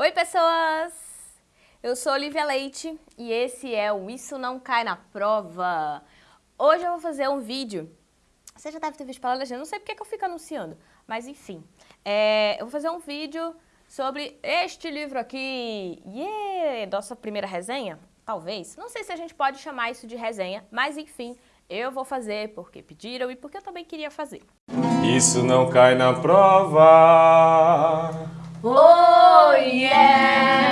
Oi pessoas! Eu sou Olivia Leite e esse é o Isso Não Cai na Prova. Hoje eu vou fazer um vídeo, você já deve ter visto pela legenda, não sei porque que eu fico anunciando, mas enfim. É, eu vou fazer um vídeo sobre este livro aqui, yeah! Nossa primeira resenha, talvez. Não sei se a gente pode chamar isso de resenha, mas enfim, eu vou fazer porque pediram e porque eu também queria fazer. Isso não cai na prova. Oh yeah!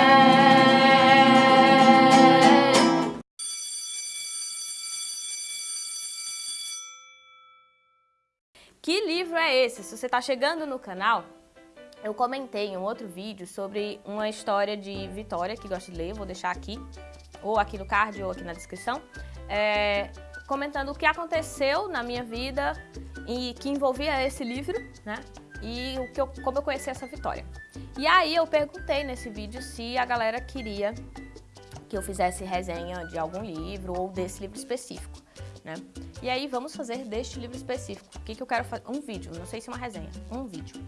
Que livro é esse? Se você está chegando no canal, eu comentei em um outro vídeo sobre uma história de Vitória, que gosta de ler, vou deixar aqui, ou aqui no card ou aqui na descrição, é, comentando o que aconteceu na minha vida e que envolvia esse livro, né? E o que eu, como eu conheci essa Vitória. E aí eu perguntei nesse vídeo se a galera queria que eu fizesse resenha de algum livro ou desse livro específico, né? E aí vamos fazer deste livro específico. O que, que eu quero fazer? Um vídeo, não sei se é uma resenha, um vídeo.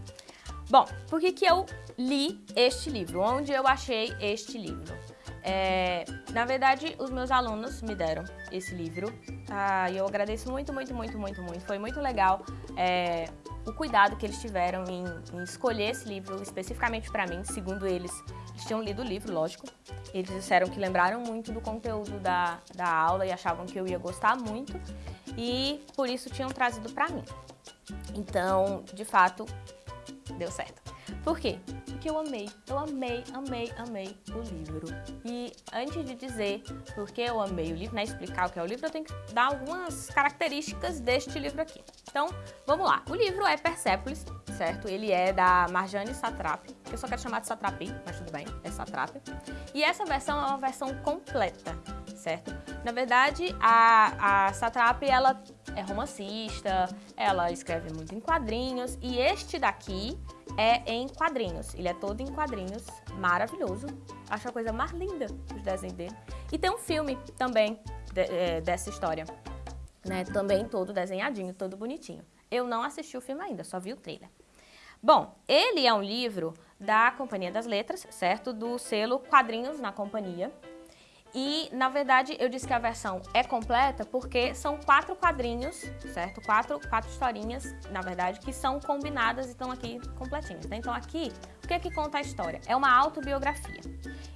Bom, por que, que eu li este livro? Onde eu achei este livro? É, na verdade, os meus alunos me deram esse livro ah, e eu agradeço muito, muito, muito, muito, muito. Foi muito legal é, o cuidado que eles tiveram em, em escolher esse livro especificamente para mim, segundo eles. Eles tinham lido o livro, lógico. Eles disseram que lembraram muito do conteúdo da, da aula e achavam que eu ia gostar muito e por isso tinham trazido para mim. Então, de fato, deu certo. Por quê? Porque eu amei, eu amei, amei, amei o livro. E antes de dizer por que eu amei o livro, né, explicar o que é o livro, eu tenho que dar algumas características deste livro aqui. Então, vamos lá. O livro é Persepolis, certo? Ele é da Marjane Satrapi. Eu só quero chamar de Satrapi, mas tudo bem, é Satrapi. E essa versão é uma versão completa, certo? Na verdade, a, a Satrapi, ela é romancista, ela escreve muito em quadrinhos, e este daqui é em quadrinhos. Ele é todo em quadrinhos, maravilhoso. Acho a coisa mais linda os desenhos dele. E tem um filme também de, é, dessa história, né? Também todo desenhadinho, todo bonitinho. Eu não assisti o filme ainda, só vi o trailer. Bom, ele é um livro da Companhia das Letras, certo? Do selo Quadrinhos na Companhia. E, na verdade, eu disse que a versão é completa porque são quatro quadrinhos, certo? Quatro, quatro historinhas, na verdade, que são combinadas e estão aqui completinhas. Né? Então, aqui, o que é que conta a história? É uma autobiografia.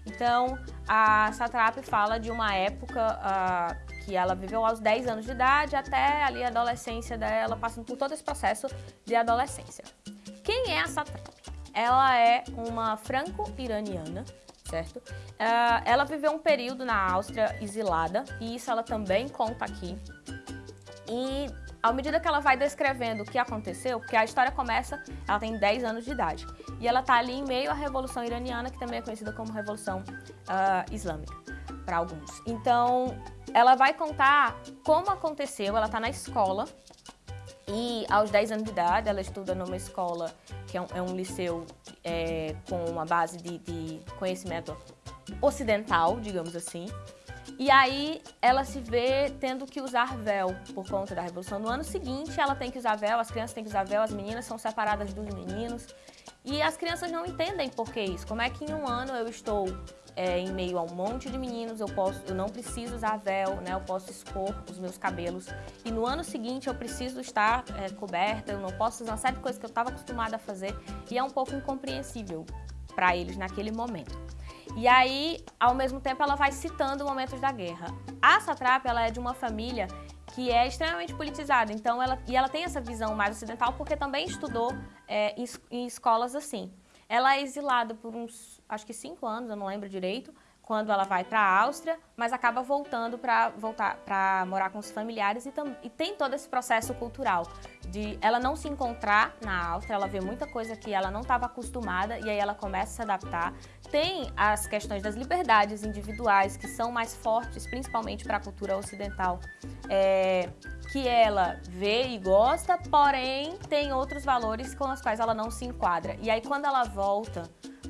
Então, a Satrap fala de uma época uh, que ela viveu aos 10 anos de idade até ali a adolescência dela, passando por todo esse processo de adolescência. Quem é a Satrap? Ela é uma franco-iraniana, certo? Uh, ela viveu um período na Áustria exilada, e isso ela também conta aqui. E à medida que ela vai descrevendo o que aconteceu, porque a história começa, ela tem 10 anos de idade, e ela está ali em meio à Revolução Iraniana, que também é conhecida como Revolução uh, Islâmica, para alguns. Então, ela vai contar como aconteceu, ela está na escola, e aos 10 anos de idade, ela estuda numa escola que é um, é um liceu é, com uma base de, de conhecimento ocidental, digamos assim. E aí ela se vê tendo que usar véu por conta da Revolução. No ano seguinte ela tem que usar véu, as crianças têm que usar véu, as meninas são separadas dos meninos. E as crianças não entendem por que isso. Como é que em um ano eu estou é, em meio a um monte de meninos, eu, posso, eu não preciso usar véu, né? eu posso expor os meus cabelos. E no ano seguinte eu preciso estar é, coberta, eu não posso fazer uma série de coisas que eu estava acostumada a fazer. E é um pouco incompreensível para eles naquele momento. E aí, ao mesmo tempo, ela vai citando momentos da guerra. A Satrap, ela é de uma família que é extremamente politizada, então ela, e ela tem essa visão mais ocidental porque também estudou é, em, em escolas assim. Ela é exilada por uns, acho que cinco anos, eu não lembro direito, quando ela vai para a Áustria, mas acaba voltando para voltar para morar com os familiares e, tam, e, tem todo esse processo cultural de ela não se encontrar na Áustria, ela vê muita coisa que ela não estava acostumada e aí ela começa a se adaptar. Tem as questões das liberdades individuais que são mais fortes, principalmente para a cultura ocidental, é, que ela vê e gosta, porém tem outros valores com os quais ela não se enquadra. E aí quando ela volta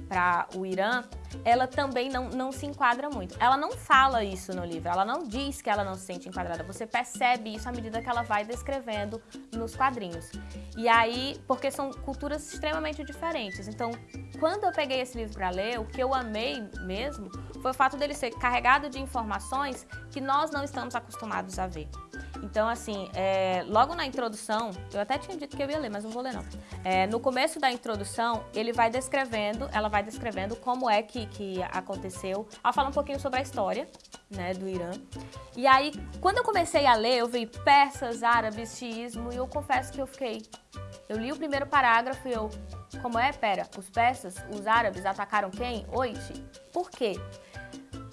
para o Irã, ela também não, não se enquadra muito. Ela não fala isso no livro, ela não diz que ela não se sente enquadrada, você percebe isso à medida que ela vai descrevendo nos quadrinhos. E aí, porque são culturas extremamente diferentes, então quando eu peguei esse livro para ler, o que eu amei mesmo foi o fato dele ser carregado de informações que nós não estamos acostumados a ver. Então, assim, é, logo na introdução, eu até tinha dito que eu ia ler, mas não vou ler não. É, no começo da introdução, ele vai descrevendo, ela vai descrevendo como é que, que aconteceu. Ela fala um pouquinho sobre a história, né, do Irã. E aí, quando eu comecei a ler, eu vi persas, árabes, xiismo, e eu confesso que eu fiquei... Eu li o primeiro parágrafo e eu... Como é? Pera, os persas, os árabes atacaram quem? Oite. Por quê?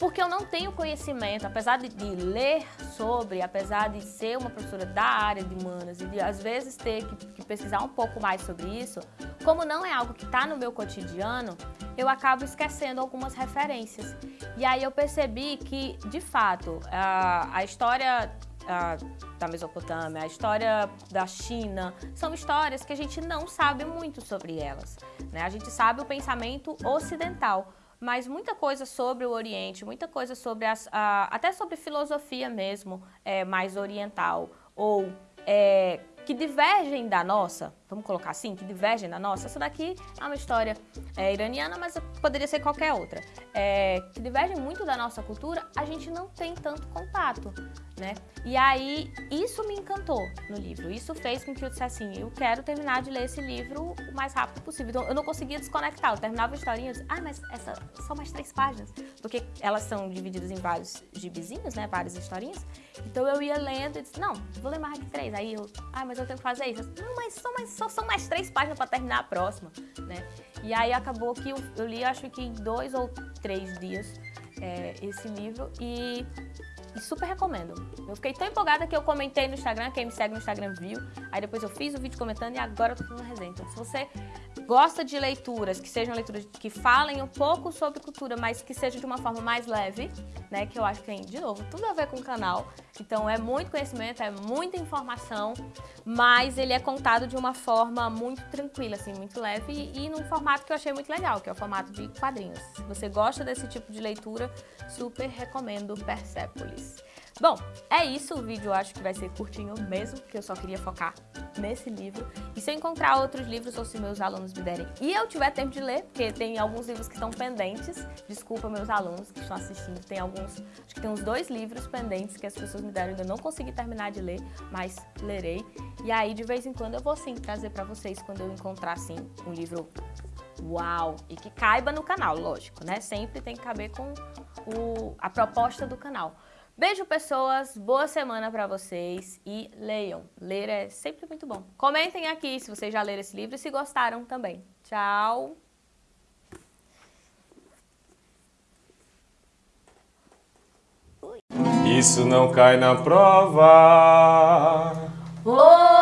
porque eu não tenho conhecimento, apesar de, de, ler sobre, apesar de ser uma professora da área de humanas e de às vezes ter que, que pesquisar um pouco mais sobre isso, como não é algo que está no meu cotidiano, eu acabo esquecendo algumas referências. E aí eu percebi que, de fato, a, a história a, da Mesopotâmia, a história da China, são histórias que a gente não sabe muito sobre elas. Né? A gente sabe o pensamento ocidental, mas muita coisa sobre o Oriente, muita coisa sobre as, a, até sobre filosofia mesmo, é, mais oriental, ou é, que divergem da nossa, vamos colocar assim, que divergem da nossa. Essa daqui é uma história é, iraniana, mas poderia ser qualquer outra. É, que divergem muito da nossa cultura, a gente não tem tanto contato, né? E aí, isso me encantou no livro. Isso fez com que eu dissesse assim, eu quero terminar de ler esse livro o mais rápido possível. Então, eu não conseguia desconectar. Eu terminava a historinha e disse, ah, mas essa, são mais três páginas. Porque elas são divididas em vários gibizinhos, né? Várias historinhas. Então, eu ia lendo e disse, não, vou ler mais de três. Aí eu, ah, mas eu tenho que fazer isso. Não, mas só, mais, só são mais três páginas para terminar a próxima, né? E aí acabou que eu, eu li, acho que em dois ou três dias, é, esse livro e e super recomendo. Eu fiquei tão empolgada que eu comentei no Instagram, quem me segue no Instagram viu. Aí depois eu fiz o vídeo comentando e agora eu tô fazendo resenha. Então se você gosta de leituras, que sejam leituras que falem um pouco sobre cultura, mas que seja de uma forma mais leve, né? Que eu acho que tem, de novo, tudo a ver com o canal. Então é muito conhecimento, é muita informação, mas ele é contado de uma forma muito tranquila, assim, muito leve e, e num formato que eu achei muito legal, que é o formato de quadrinhos. Se você gosta desse tipo de leitura, super recomendo Persepolis. Bom, é isso, o vídeo eu acho que vai ser curtinho mesmo, porque eu só queria focar nesse livro. E se eu encontrar outros livros ou se meus alunos me derem e eu tiver tempo de ler, porque tem alguns livros que estão pendentes, desculpa meus alunos que estão assistindo, tem alguns, acho que tem uns dois livros pendentes que as pessoas me deram, ainda não consegui terminar de ler, mas lerei. E aí, de vez em quando, eu vou sim trazer pra vocês quando eu encontrar, assim, um livro uau, e que caiba no canal, lógico, né? Sempre tem que caber com o, a proposta do canal. Beijo, pessoas. Boa semana para vocês e leiam. Ler é sempre muito bom. Comentem aqui se vocês já leram esse livro e se gostaram também. Tchau! Isso não cai na prova. Oh!